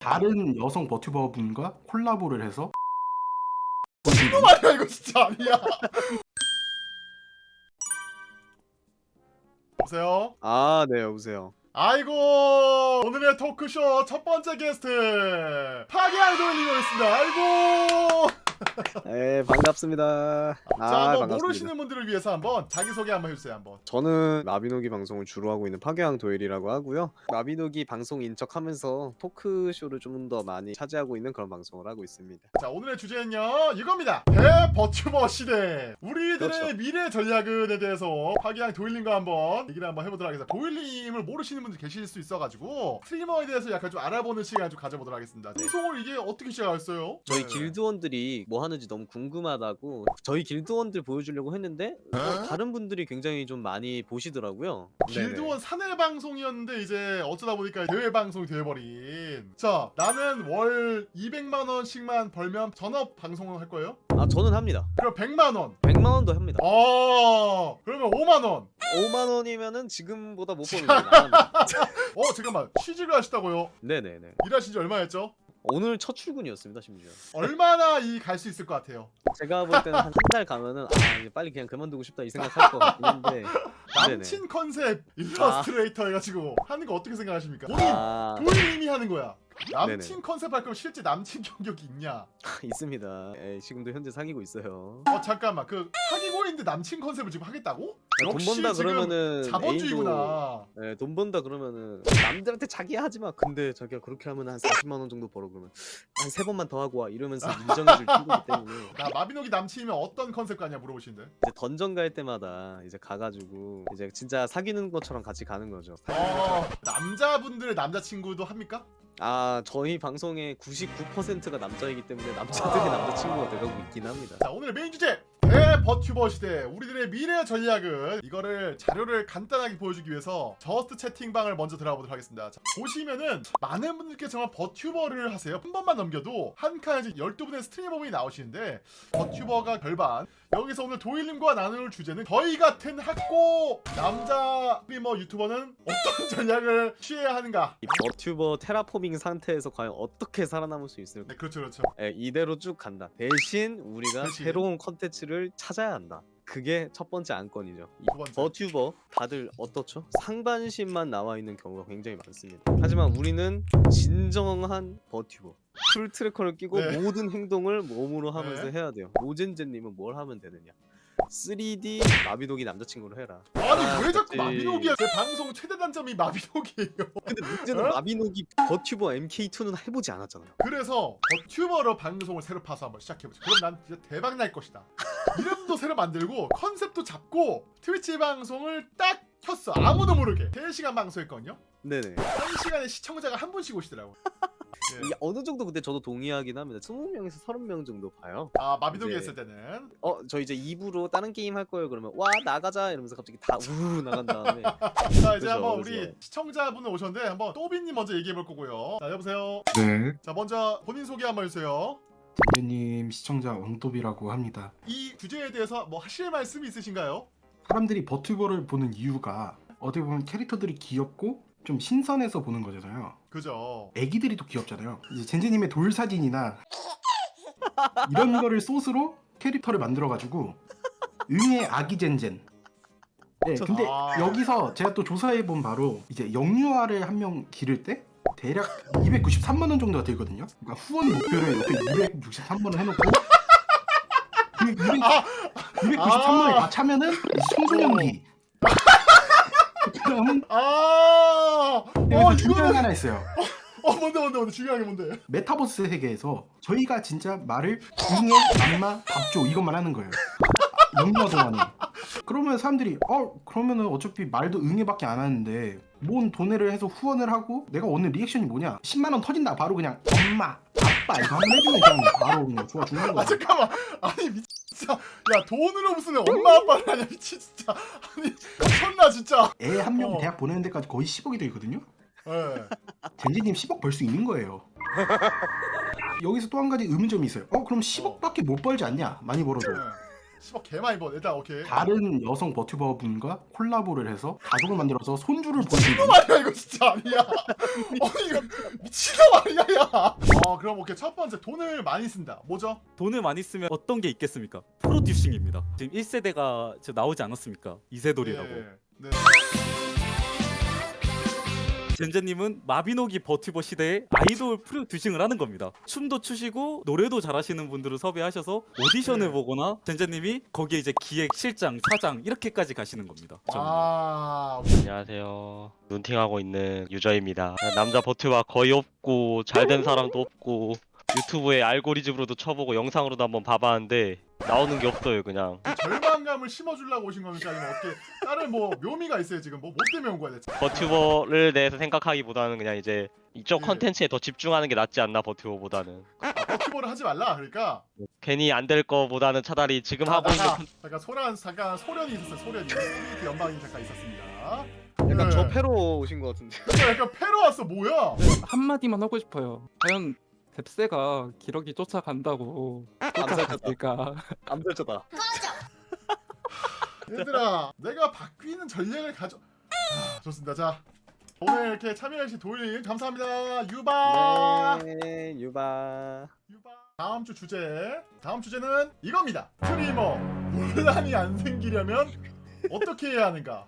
다른 여성 버튜버 분과 콜라보를 해서 이거 말이야 이거 진짜 아니야. 여보세요. 아, 네, 여보세요. 아이고 오늘의 토크쇼 첫 번째 게스트 파기한 돌리고 있습니다. 아이고. 네, 반갑습니다. 자 아, 한번 반갑습니다. 모르시는 분들을 위해서 한번 자기 소개 한번 해주세요 한번. 저는 마비노기 방송을 주로 하고 있는 파괴왕 도일이라고 하고요. 마비노기 방송 인 척하면서 토크쇼를 좀 더 많이 차지하고 있는 그런 방송을 하고 있습니다. 자 오늘의 주제는요 이겁니다 대버튜버 시대 우리들의 그렇죠. 미래 전략은에 대해서 파기한 도일님과 한번 얘기를 한번 해보도록 하겠습니다 도일님을 모르시는 분들 계실 수 있어가지고 스트리머에 대해서 약간 좀 알아보는 시간 좀 가져보도록 하겠습니다 네. 방송을 이게 어떻게 시작했어요? 저희 네. 길드원들이 뭐 하는지 너무 궁금하다고 저희 길드원들 보여주려고 했는데 어, 다른 분들이 굉장히 좀 많이 보시더라고요. 길드원 사내 방송이었는데 이제 어쩌다 보니까 대외 방송이 되어버린 자 나는 월 200만 원씩만 벌면 전업 방송을 할 거예요? 아, 저는 합니다. 그럼 100만 원 100만 원도 합니다. 어... 그러면 5만 원 5만 원이면은 지금보다 못 버는 거예요. 어 잠깐만 취직을 하셨다고요? 네네네. 일하신 지 얼마였죠? 오늘 첫 출근이었습니다, 심지어. 얼마나 이 갈 수 있을 것 같아요? 제가 볼 때는 한한달 가면은 아 이제 빨리 그냥 그만두고 싶다 이 생각할 것 같긴 한데 남친 컨셉 일러스트레이터 해가지고 하는 거 어떻게 생각하십니까? 본인 아 본인이 하는 거야. 남친 네네. 컨셉 할 거면 실제 남친 경력이 있냐? 있습니다. 예, 지금도 현재 사귀고 있어요. 어 잠깐만 그 사귀고 있는데 남친 컨셉을 지금 하겠다고? 아, 돈 번다 그러면은 자본주의구나. 애인도 예, 돈 번다 그러면은 남들한테 자기 하지 마. 근데 자기가 그렇게 하면 한 40만 원 정도 벌어 그러면 한 세 번만 더 하고 와 이러면서 인정해줄 친구기 때문에 나 마비노기 남친이면 어떤 컨셉 가냐 물어보시는데. 이제 던전 갈 때마다 이제 가가지고 이제 진짜 사귀는 것처럼 같이 가는 거죠. 어 남자분들의 남자친구도 합니까? 아 저희 방송의 99%가 남자이기 때문에 남자들의 아. 남자친구가 돼가고 있긴 합니다. 자 오늘의 메인 주제 대버튜버 시대 우리들의 미래 전략은 이거를 자료를 간단하게 보여주기 위해서 Just Chatting 방을 먼저 들어가보도록 하겠습니다 자, 보시면은 많은 분들께서 정말 버튜버를 하세요 한 번만 넘겨도 한 칸에 12분의 스트리머분이 나오시는데 버튜버가 별반 여기서 오늘 도일님과 나눌 주제는 저희 같은 하꼬 남자 스트리머 유튜버는 어떤 전략을 취해야 하는가 이 버튜버 테라포밍 상태에서 과연 어떻게 살아남을 수 있을까? 네 그렇죠 그렇죠 예, 이대로 쭉 간다. 대신 우리가 대신. 새로운 컨텐츠를 찾아야 한다. 그게 첫 번째 안건이죠. 번째. 버튜버 다들 어떻죠? 상반신만 나와 있는 경우가 굉장히 많습니다. 하지만 우리는 진정한 버튜버. full tracker를 끼고 네. 모든 행동을 몸으로 하면서 네. 해야 돼요. 모젠제님은 뭘 하면 되느냐? 3D 마비노기 남자친구로 해라. 아니 아, 왜 자꾸. 마비노기야 제 방송 최대 단점이 마비노기예요 근데 문제는 어? 마비노기 버튜버 MK2는 해보지 않았잖아요. 그래서 버튜버로 방송을 새로 파서 한번 시작해보자 그럼 난 진짜 대박 날 것이다 이름도 새로 만들고 컨셉도 잡고 트위치 방송을 딱 켰어 아무도 모르게 3시간 방송했거든요 네네. 1시간에 시청자가 한 분씩 오시더라고 예. 이게 어느 정도 근데 저도 동의하긴 합니다. 20명에서 30명 정도 봐요. 아 마비노기 이제- 했을 때는 어, 저 이제 2부로 다른 게임 할 거예요. 그러면 와, 나가자 이러면서 갑자기 다 우르르 나간 다음에 자 이제 그죠, 한번 그죠. 우리 시청자분을 오셨는데 한번 또비님 먼저 얘기해 볼 거고요 자 여보세요 네자 먼저 본인 소개 한번 해주세요 대표님 시청자 왕도비라고 합니다. 이 주제에 대해서 뭐 하실 말씀이 있으신가요? 사람들이 버튜버를 보는 이유가 어떻게 보면 캐릭터들이 귀엽고 좀 신선해서 보는 거잖아요. 그죠 애기들이 또 귀엽잖아요. 이제 젠제님의 돌 사진이나 이런 거를 소스로 캐릭터를 만들어가지고 응의 아기 젠젠. 네, 저- 근데 아. 여기서 제가 또 조사해 본 바로 이제 영유아를 한 명 기를 때 대략 293만 원 정도가 들거든요. 그러니까 후원 목표를 이렇게 263만 원 해놓고 그 200, 아. 293만 원에 아. 다 차면은 청소년기. 그다음은 아, 어 중요한 게 하나 있어요. 어 뭔데 뭔데 뭔데 중요한 게 뭔데? 메타버스 세계에서 저희가 진짜 말을 응애, 안마, 밥줘 이것만 하는 거예요. 영유아 동안에. 그러면 사람들이 어 그러면은 어차피 말도 응애밖에 안 하는데 뭔 돈을 해서 후원을 하고 내가 오늘 리액션이 뭐냐 10만 원 터진다 바로 그냥 엄마 아빠 이거 한번 해주면 그냥 바로 그냥 좋아 죽는 아 거야. 잠깐만 아니 미 진짜 야 돈으로 무슨 엄마 아빠를 하냐 미친 진짜 아니 미쳤나 진짜 애 한명 어. 대학 보내는 데까지 거의 10억이 들거든요. 예 젠지님 10억 벌 수 있는 거예요. 여기서 또 한 가지 의문점이 있어요. 어 그럼 10억밖에 못 벌지 않냐? 많이 벌어도. 10억 개 많이 번. 일단 오케이. 다른 여성 버튜버 분과 콜라보를 해서 가족을 만들어서 손주를 보여주는 미친놈 아니야 이거 진짜 아니야. 아니 이거 미친놈 아니야 야. 어 그럼 오케이 첫 번째 돈을 많이 쓴다. 뭐죠? 돈을 많이 쓰면 어떤 게 있겠습니까? 프로듀싱입니다. 지금 1세대가 지금 나오지 않았습니까? 이세돌이라고. 예, 네. 젠제님은 마비노기 버튜버 시대에 아이돌 프로듀싱을 하는 겁니다. 춤도 추시고 노래도 잘하시는 분들을 섭외하셔서 오디션을 네. 보거나 젠제님이 거기에 이제 기획, 실장, 사장 이렇게까지 가시는 겁니다. 아 안녕하세요. 눈팅하고 있는 유저입니다. 남자 버튜버 거의 없고 잘된 사람도 없고 유튜브에 알고리즘으로도 쳐보고 영상으로도 한번 봐봤는데 나오는 게 없어요 그냥. 절망감을 심어주려고 오신 겁니까 아니면 어떻게 다른 뭐 묘미가 있어요 지금 뭐 뭐 때문에 온 거야 대체? 버튜버를 대해서 생각하기보다는 그냥 이제 이쪽 예. 컨텐츠에 더 집중하는 게 낫지 않나 버튜버보다는. 아, 버튜버를 하지 말라 그러니까. 괜히 안 될 거보다는 차라리 지금 자, 하고 있는 잠깐 소란 잠깐 소련이 있었어요 소련이 스피리트 연방이 잠깐 있었습니다. 약간 네. 저 패로 오신 것 같은데. 약간, 약간 패로 왔어 뭐야? 한마디만 하고 싶어요. 과연 뎁세가 기러기 쫓아간다고 쫓아갔을까? 암살자다. 얘들아 내가 바뀌는 전략을 가져. 아, 좋습니다. 자 오늘 이렇게 참여해주신 도일님 감사합니다. 유바. 네, 유바. 유바. 다음 주 주제. 다음 주제는 이겁니다. 스트리머. 논란이 안 생기려면 어떻게 해야 하는가